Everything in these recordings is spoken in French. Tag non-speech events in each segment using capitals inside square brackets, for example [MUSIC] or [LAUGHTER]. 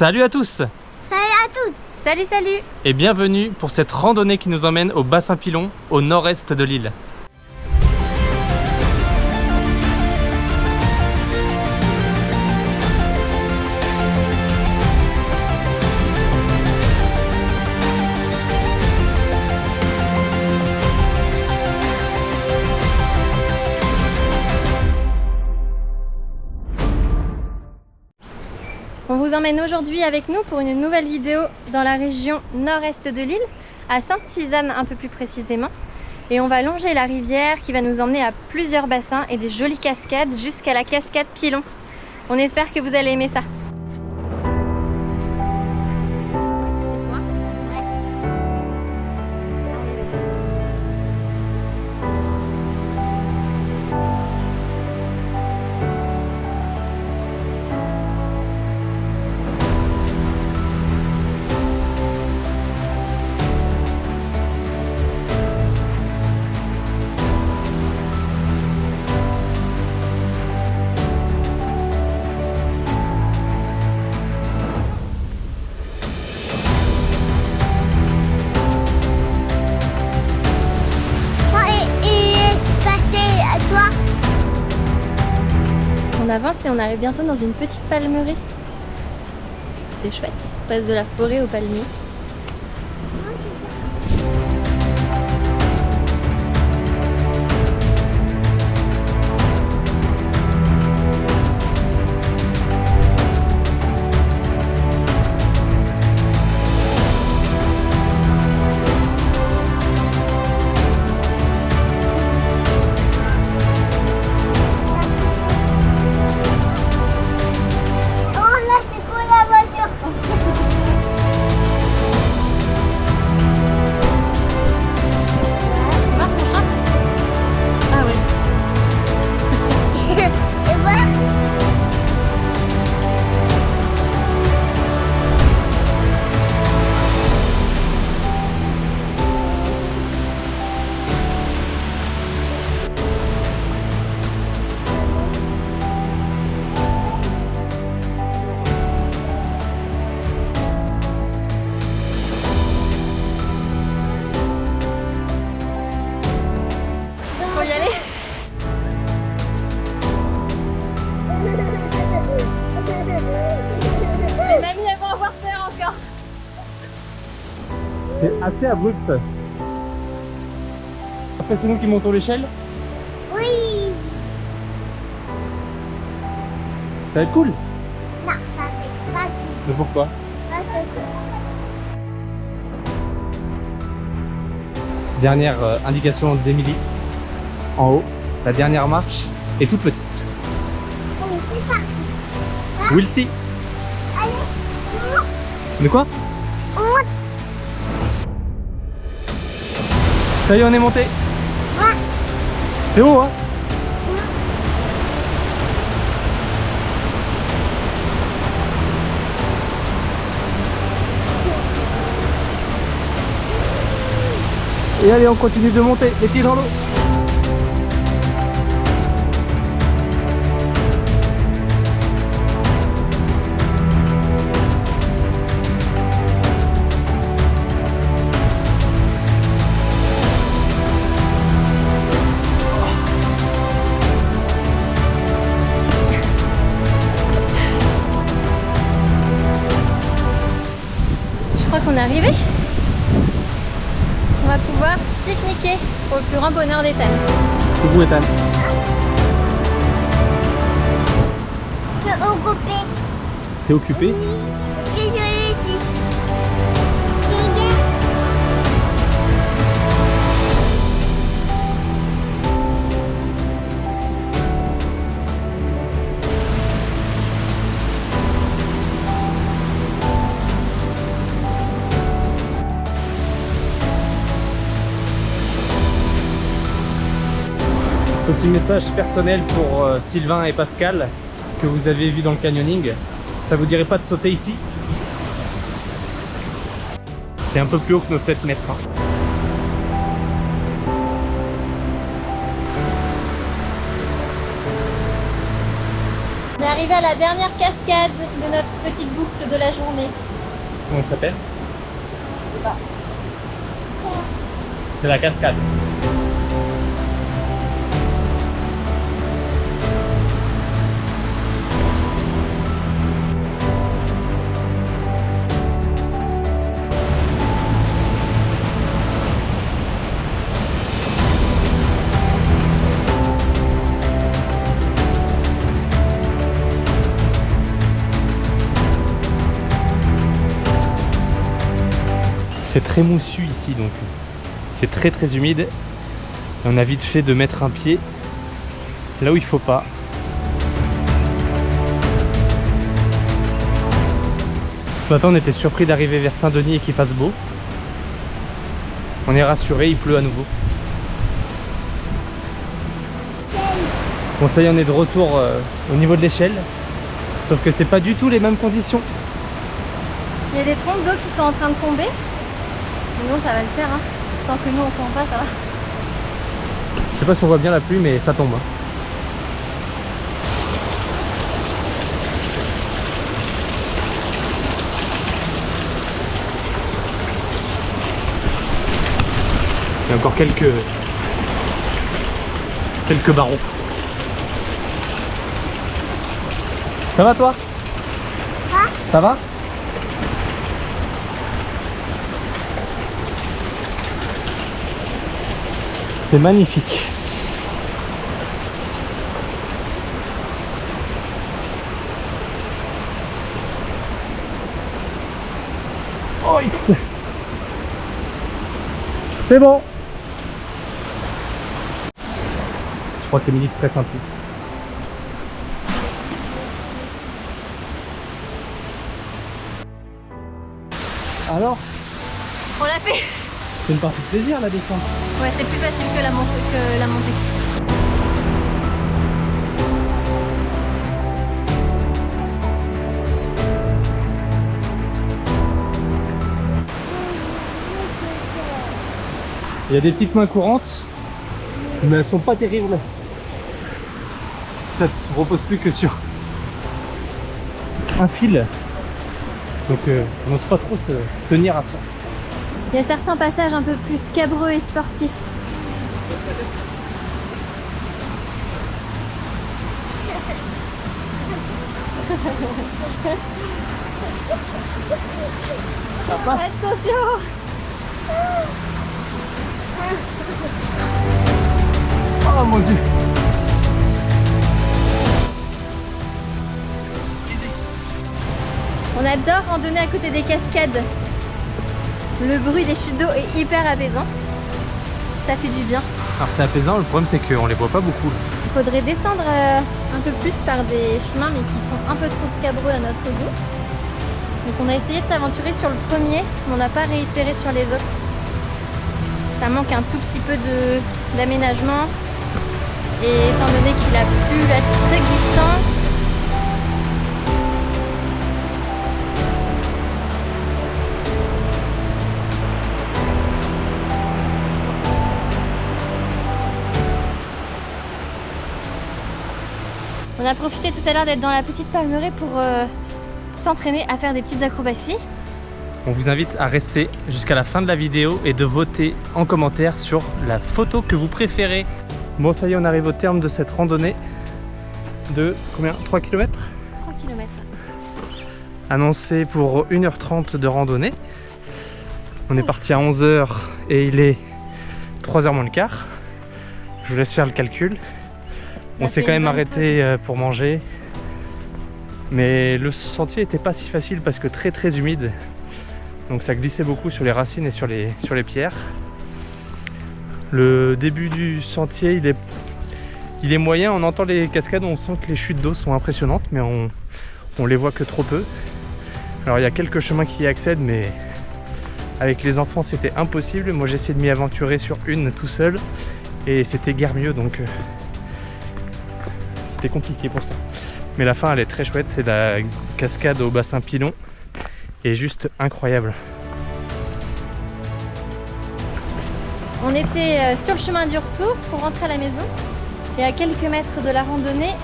Salut à tous. Salut à tous. Salut, salut. Et bienvenue pour cette randonnée qui nous emmène au bassin Pilon, au nord-est de l'île. Vous emmène aujourd'hui avec nous pour une nouvelle vidéo dans la région nord-est de l'île, à Sainte-Cisane un peu plus précisément. Et on va longer la rivière qui va nous emmener à plusieurs bassins et des jolies cascades jusqu'à la cascade Pilon. On espère que vous allez aimer ça. Avance et on arrive bientôt dans une petite palmerie. C'est chouette, on passe de la forêt au palmier. Assez abrupt. Après c'est nous qui montons l'échelle, Oui ça va être cool. Non, ça fait pas du Mais pourquoi pas que Dernière euh, indication d'Emilie. En haut, la dernière marche est toute petite. On est parti. We'll see. Allez, De quoi? Ça y est, on est monté. C'est haut, hein Et allez, on continue de monter, les pieds dans l'eau. Je crois qu'on est arrivé. On va pouvoir pique-niquer pour le plus grand bonheur des thèmes. Coucou Ethan. Je suis occupé. T'es occupé Je Petit message personnel pour euh, Sylvain et Pascal que vous avez vu dans le canyoning. Ça vous dirait pas de sauter ici? C'est un peu plus haut que nos 7 mètres. hein. On est arrivé à la dernière cascade de notre petite boucle de la journée. Comment ça s'appelle? C'est la cascade. C'est très moussu ici donc c'est très très humide. Et on a vite fait de mettre un pied là où il faut pas. Ce matin on était surpris d'arriver vers Saint-Denis et qu'il fasse beau. On est rassuré, il pleut à nouveau. Bon ça y est on est de retour euh, au niveau de l'échelle. Sauf que c'est pas du tout les mêmes conditions. Il y a des trompes d'eau qui sont en train de tomber. Sinon ça va le faire. Hein. Tant que nous on tombe pas, ça va. Je sais pas si on voit bien la pluie mais ça tombe. hein. Il y a encore quelques quelques barreaux. Ça va toi? Ça va? C'est magnifique. Oh. C'est bon. Je crois qu'Emilie se stresse un peu. Alors, c'est une partie de plaisir la descente. Ouais, c'est plus facile que la montée. Que la montée. Il y a des petites mains courantes, mais elles sont pas terribles. Ça ne repose plus que sur un fil. Donc euh, on n'ose pas trop se tenir à ça. Il y a certains passages un peu plus scabreux et sportifs. Ça passe Attention Oh mon dieu On adore randonner à côté des cascades. Le bruit des chutes d'eau est hyper apaisant. Ça fait du bien. Alors c'est apaisant, le problème c'est qu'on les voit pas beaucoup. Il faudrait descendre euh, un peu plus par des chemins mais qui sont un peu trop scabreux à notre goût. Donc on a essayé de s'aventurer sur le premier, mais on n'a pas réitéré sur les autres. Ça manque un tout petit peu d'aménagement. Et étant donné qu'il a plu, là c'est très glissant. A profité tout à l'heure d'être dans la petite palmeraie pour euh, s'entraîner à faire des petites acrobaties. On vous invite à rester jusqu'à la fin de la vidéo et de voter en commentaire sur la photo que vous préférez. Bon ça y est, on arrive au terme de cette randonnée de combien? 3 km 3 km. Annoncé pour 1h30 de randonnée. On est parti à 11h et il est 3h moins le quart. Je vous laisse faire le calcul. On s'est quand même arrêté euh, pour manger. Mais le sentier était pas si facile parce que très très humide. Donc ça glissait beaucoup sur les racines et sur les, sur les pierres. Le début du sentier, il est, il est moyen. On entend les cascades, on sent que les chutes d'eau sont impressionnantes, mais on, on les voit que trop peu. Alors il y a quelques chemins qui y accèdent, mais avec les enfants c'était impossible. Moi j'ai essayé de m'y aventurer sur une tout seul et c'était guère mieux donc euh, compliqué pour ça. Mais la fin elle est très chouette, c'est la cascade au bassin Pilon et juste incroyable. On était euh, sur le chemin du retour pour rentrer à la maison. Et à quelques mètres de la randonnée,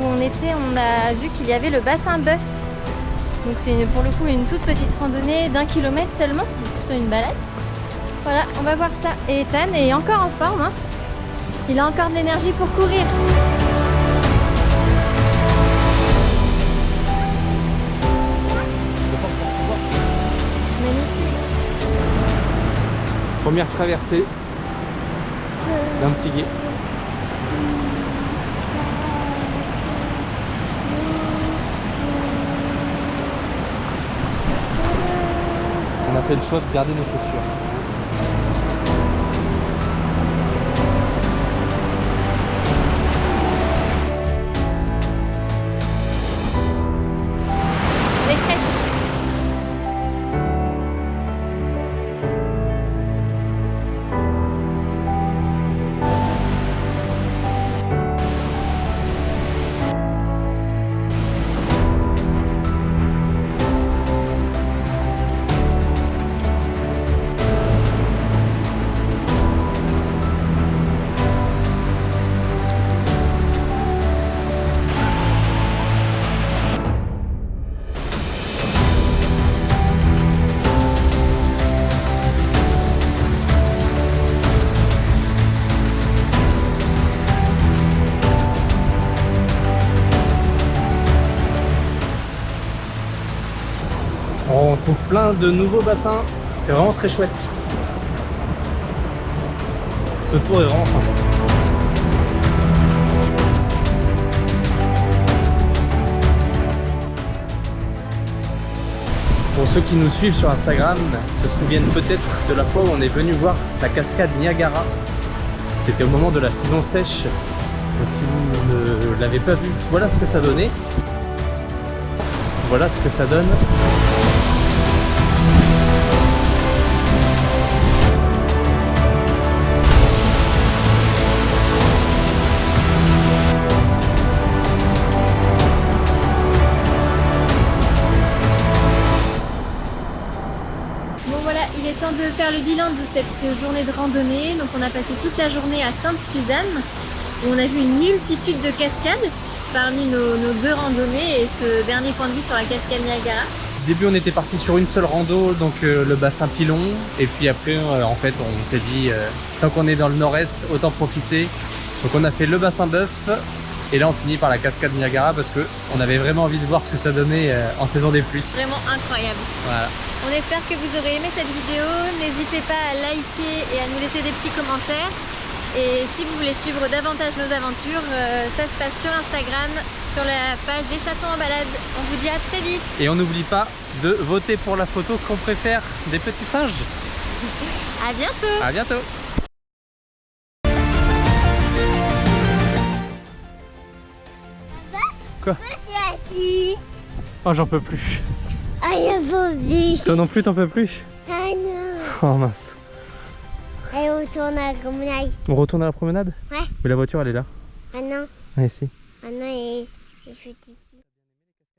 où on était, on a vu qu'il y avait le bassin bœuf. Donc c'est pour le coup une toute petite randonnée d'un kilomètre seulement, plutôt une balade. Voilà, on va voir ça. Et Ethan est encore en forme. hein. Il a encore de l'énergie pour courir. Première traversée d'un petit guet. On a fait le choix de garder nos chaussures. Plein de nouveaux bassins. C'est vraiment très chouette. Ce tour est vraiment. Pour ceux qui nous suivent sur Instagram, se souviennent peut-être de la fois où on est venu voir la cascade Niagara. C'était au moment de la saison sèche. Si vous ne l'avez pas vu, voilà ce que ça donnait. Voilà ce que ça donne temps de faire le bilan de cette journée de randonnée. Donc on a passé toute la journée à Sainte-Suzanne où on a vu une multitude de cascades parmi nos, deux randonnées et ce dernier point de vue sur la cascade Niagara. Au début on était parti sur une seule rando, donc euh, le bassin Pilon, et puis après euh, en fait on s'est dit euh, tant qu'on est dans le nord-est, autant profiter. Donc on a fait le bassin bœuf, et là on finit par la cascade Niagara parce que on avait vraiment envie de voir ce que ça donnait euh, en saison des pluies. Vraiment incroyable. Voilà. On espère que vous aurez aimé cette vidéo. N'hésitez pas à liker et à nous laisser des petits commentaires. Et si vous voulez suivre davantage nos aventures, euh, ça se passe sur Instagram, sur la page des chatons en balade. On vous dit à très vite. Et on n'oublie pas de voter pour la photo qu'on préfère des petits singes. [LAUGHS] À bientôt À bientôt Quoi. Oh j'en peux plus. Ah, je veux vite. Toi non plus t'en peux plus Ah non. Oh mince. Allez, on tourne à la promenade. On retourne à la promenade Ouais. Mais la voiture elle est là. Ah non. Ah ici. Ah non, il est, il est petit.